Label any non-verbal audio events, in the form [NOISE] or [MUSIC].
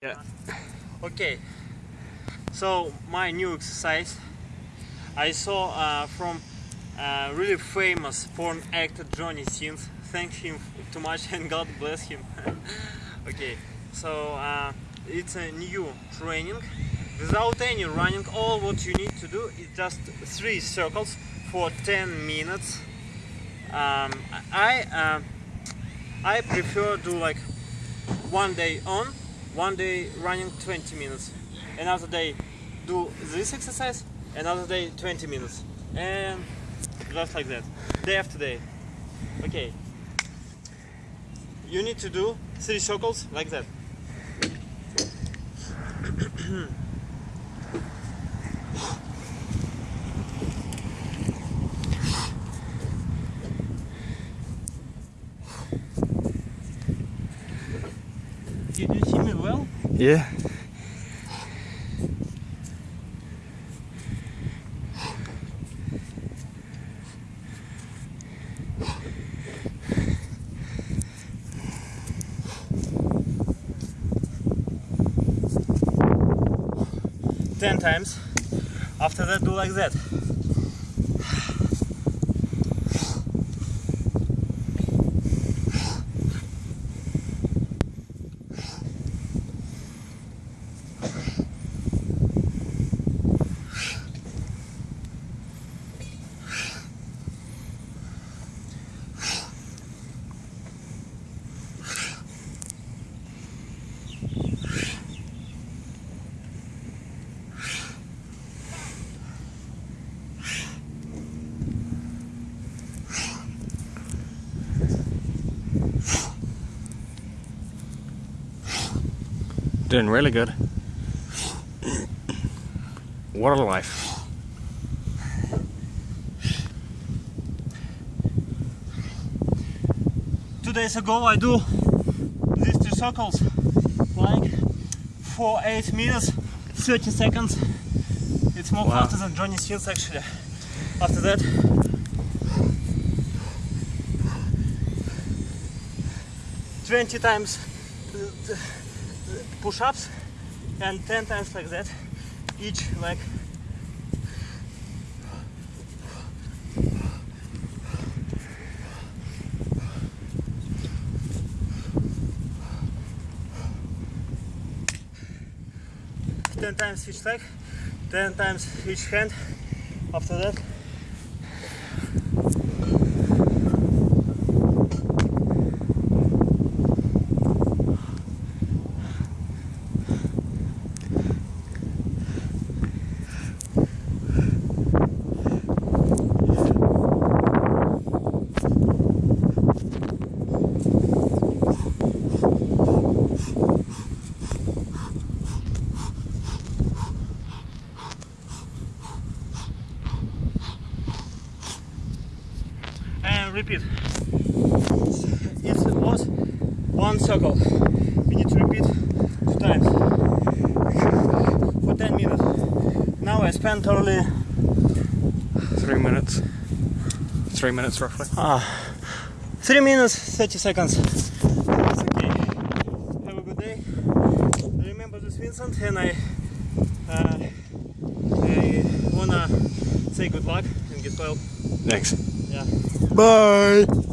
Yeah. Okay, so my new exercise I saw uh, from uh, really famous porn actor Johnny Sins. Thank him too much and [LAUGHS] God bless him. [LAUGHS] okay, so uh, it's a new training without any running. All what you need to do is just three circles for 10 minutes. Um, I uh, I prefer do like one day on, one day running 20 minutes, another day do this exercise, another day 20 minutes, and just like that, day after day. Okay. You need to do three circles like that. [CLEARS THROAT] Did you see me well? Yeah. Ten times. After that, do like that. Doing really good. What a life. Two days ago, I do these two circles like for eight minutes, 30 seconds. It's more Wow. faster than Johnny Sins actually. After that, twenty times push-ups and ten times like that, each leg. Ten times each leg, ten times each hand. After that, and repeat. It was one circle. We need to repeat two times for 10 minutes. Now I spent only Three minutes. Three minutes roughly. ah, 3 minutes 30 seconds. It's okay. Have a good day. I remember this Vincent and I, uh, I wanna say good luck and get well. Thanks. Yeah. Bye.